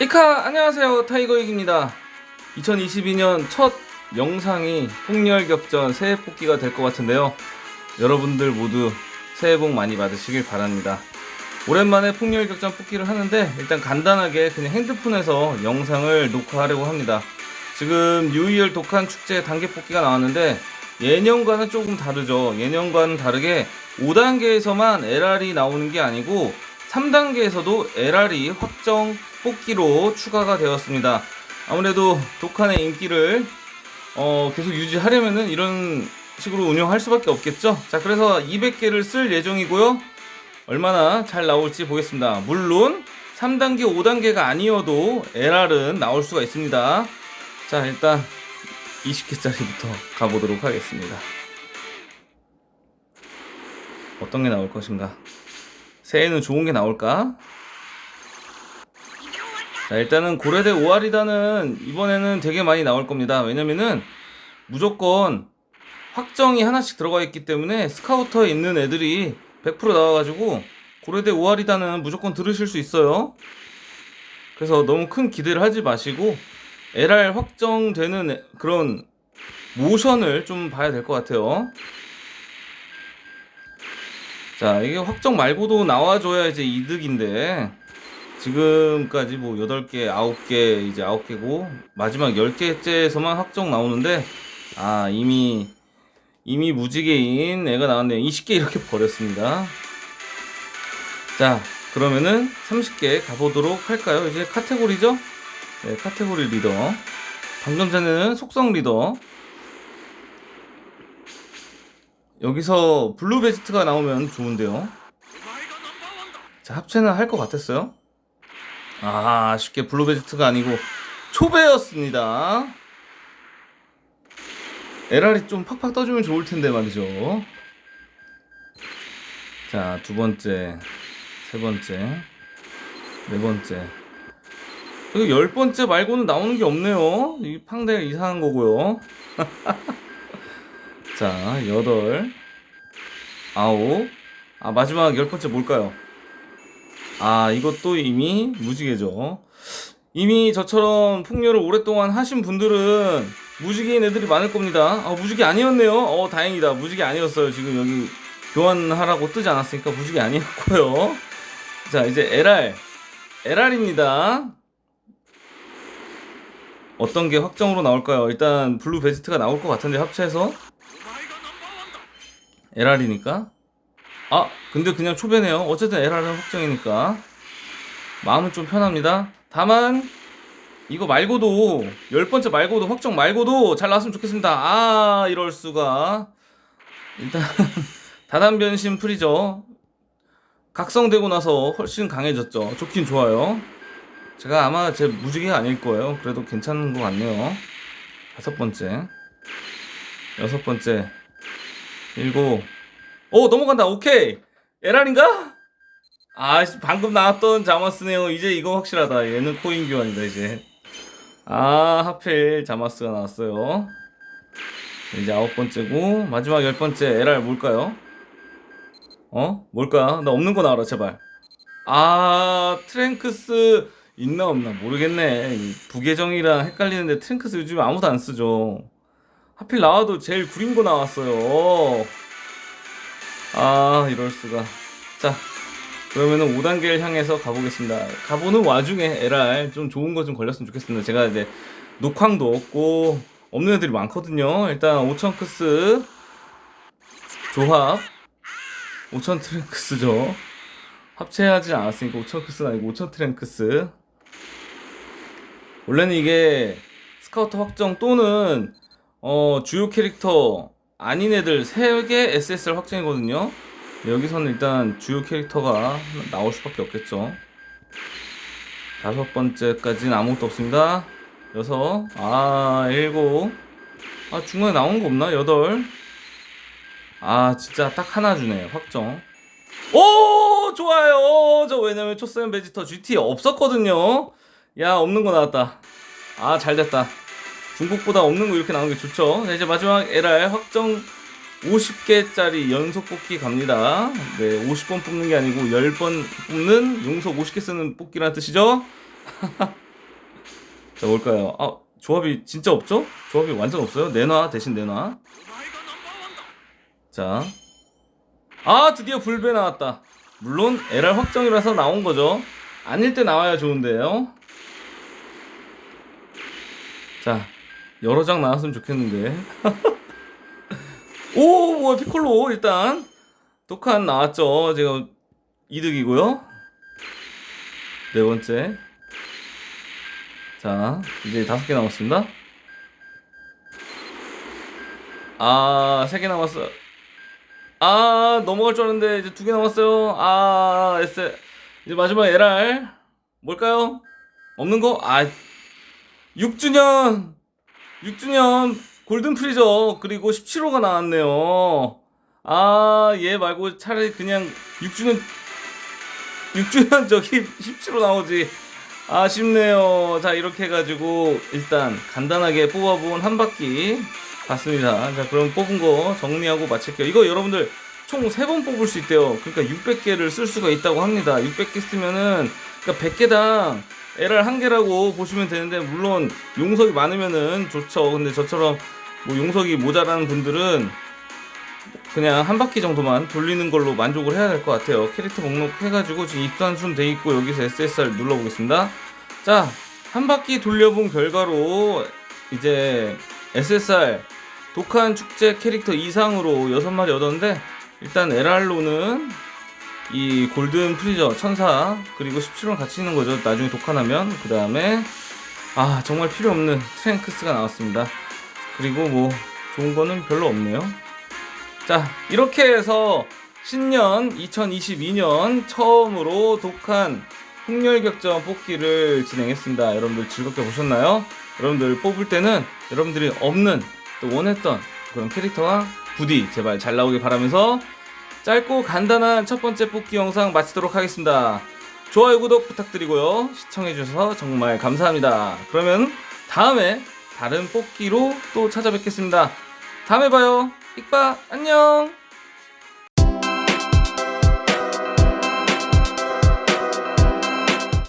이카 안녕하세요. 타이거익입니다. 2022년 첫 영상이 폭렬격전 새해 뽑기가 될 것 같은데요. 여러분들 모두 새해 복 많이 받으시길 바랍니다. 오랜만에 폭렬격전 뽑기를 하는데 일단 간단하게 그냥 핸드폰에서 영상을 녹화하려고 합니다. 지금 뉴이얼 독한 축제 단계 뽑기가 나왔는데 예년과는 조금 다르죠. 예년과는 다르게 5단계에서만 LR이 나오는 게 아니고 3단계에서도 LR이 확정 뽑기로 추가가 되었습니다. 아무래도 독한의 인기를 어, 계속 유지하려면은 이런 식으로 운영할 수밖에 없겠죠. 자, 그래서 200개를 쓸 예정이고요. 얼마나 잘 나올지 보겠습니다. 물론 3단계, 5단계가 아니어도 LR은 나올 수가 있습니다. 자, 일단 20개짜리부터 가보도록 하겠습니다. 어떤 게 나올 것인가? 새해는 좋은 게 나올까? 자 일단은 고려대 오아리다는 이번에는 되게 많이 나올 겁니다. 왜냐면은 무조건 확정이 하나씩 들어가 있기 때문에 스카우터에 있는 애들이 100% 나와가지고 고려대 오아리다는 무조건 들으실 수 있어요. 그래서 너무 큰 기대를 하지 마시고 LR 확정되는 그런 모션을 좀 봐야 될 것 같아요. 자 이게 확정 말고도 나와줘야 이제 이득인데 지금까지 뭐 8개 9개 이제 9개고 마지막 10개째에서만 확정 나오는데 아 이미 이미 무지개인 애가 나왔네요. 20개 이렇게 버렸습니다. 자 그러면은 30개 가보도록 할까요? 이제 카테고리죠? 네 카테고리 리더. 방금 전에는 속성 리더. 여기서 블루 베지트가 나오면 좋은데요. 자 합체는 할 것 같았어요 아쉽게 블루 베지트가 아니고 초베였습니다. LR이 좀 팍팍 떠주면 좋을 텐데 말이죠. 자 두 번째 세 번째 네 번째. 그리고 열 번째 말고는 나오는 게 없네요. 이 팡대 이상한 거고요. 자, 여덟, 아홉. 아, 마지막 열 번째 뭘까요? 아, 이것도 이미 무지개죠. 이미 저처럼 풍류를 오랫동안 하신 분들은 무지개인 애들이 많을 겁니다. 아, 무지개 아니었네요. 어, 다행이다. 무지개 아니었어요. 지금 여기 교환하라고 뜨지 않았으니까 무지개 아니었고요. 자, 이제 LR. LR입니다. 어떤 게 확정으로 나올까요? 일단 블루 베지트가 나올 것 같은데 합체해서 LR이니까 아 근데 그냥 초베네요. 어쨌든 LR은 확정이니까. 마음은 좀 편합니다. 다만 이거 말고도 열 번째 말고도 확정 말고도 잘 나왔으면 좋겠습니다. 아 이럴 수가. 일단 다단 변신 풀이죠. 각성되고 나서 훨씬 강해졌죠. 좋긴 좋아요. 제가 아마 제 무지개가 아닐 거예요. 그래도 괜찮은 것 같네요. 다섯 번째. 여섯 번째. 일곱 오 넘어간다. 오케이. 에란인가? 아 방금 나왔던 자마스네요. 이제 이거 확실하다. 얘는 코인 교환이다 이제. 아 하필 자마스가 나왔어요. 이제 아홉 번째고 마지막 열 번째 LR 뭘까요? 어? 뭘까? 나 없는 거 나와라 제발. 아 트랭크스 있나 없나 모르겠네. 부계정이랑 헷갈리는데 트랭크스 요즘 아무도 안 쓰죠. 하필 나와도 제일 구린 거 나왔어요 아 이럴수가. 자 그러면은 5단계를 향해서 가보겠습니다. 가보는 와중에 LR 좀 좋은 거 좀 걸렸으면 좋겠습니다. 제가 이제 녹황도 없고 없는 애들이 많거든요. 일단 오천크스 조합. 5000 트랭크스죠. 합체하지 않았으니까 오천크스는 아니고 오천 트랭크스. 원래는 이게 스카우터 확정 또는 어, 주요 캐릭터 아닌 애들 3개 SSR 확정이거든요. 여기서는 일단 주요 캐릭터가 나올 수밖에 없겠죠. 다섯 번째까지는 아무것도 없습니다. 여섯 아 일곱. 아 중간에 나온 거 없나? 여덟. 아 진짜 딱 하나 주네 확정. 오 좋아요. 저 왜냐면 초세븐 베지터 GT 없었거든요. 야 없는 거 나왔다. 아 잘됐다 중국보다 없는 거 이렇게 나오는 게 좋죠 자, 이제 마지막 LR 확정 50개짜리 연속 뽑기 갑니다 네 50번 뽑는 게 아니고 10번 뽑는 용속 50개 쓰는 뽑기라는 뜻이죠 자 뭘까요? 아 조합이 진짜 없죠? 조합이 완전 없어요. 내놔 대신 내놔. 자, 아 드디어 불배 나왔다. 물론 LR 확정이라서 나온 거죠. 아닐 때 나와야 좋은데요. 자, 여러 장 나왔으면 좋겠는데. 오, 뭐야 피콜로 일단 독한 나왔죠. 제가 이득이고요. 네 번째. 자, 이제 다섯 개 남았습니다. 아, 세 개 남았어. 아, 넘어갈 줄 알았는데 이제 두 개 남았어요. 아, S. 이제 마지막 LR. 뭘까요? 없는 거? 아, 6주년! 6주년 골든 프리저 그리고 17호가 나왔네요. 아, 얘 말고 차라리 그냥 6주년 6주년 저기 17호 나오지. 아쉽네요. 자, 이렇게 해가지고 일단 간단하게 뽑아본 한 바퀴 봤습니다. 자, 그럼 뽑은 거 정리하고 마칠게요. 이거 여러분들 총 3번 뽑을 수 있대요. 그러니까 600개를 쓸 수가 있다고 합니다. 600개 쓰면은 그러니까 100개당 LR 한 개라고 보시면 되는데 물론 용석이 많으면은 좋죠. 근데 저처럼 뭐 용석이 모자라는 분들은 그냥 한 바퀴 정도만 돌리는 걸로 만족을 해야 될 것 같아요. 캐릭터 목록 해가지고 지금 입산 순 돼 있고 여기서 SSR 눌러보겠습니다. 자, 한 바퀴 돌려본 결과로 이제 SSR 독한 축제 캐릭터 이상으로 6마리 얻었는데 일단 LR로는 이 골든 프리저 천사 그리고 17원 같이 있는 거죠. 나중에 독한하면 그 다음에 아 정말 필요 없는 트랭크스가 나왔습니다. 그리고 뭐 좋은 거는 별로 없네요. 자, 이렇게 해서 신년 2022년 처음으로 독한 흥렬격전 뽑기를 진행했습니다. 여러분들 즐겁게 보셨나요? 여러분들 뽑을 때는 여러분들이 없는 또 원했던 그런 캐릭터가 부디 제발 잘 나오길 바라면서 짧고 간단한 첫 번째 뽑기 영상 마치도록 하겠습니다. 좋아요, 구독 부탁드리고요. 시청해주셔서 정말 감사합니다. 그러면 다음에 다른 뽑기로 또 찾아뵙겠습니다. 다음에 봐요. 익바 안녕.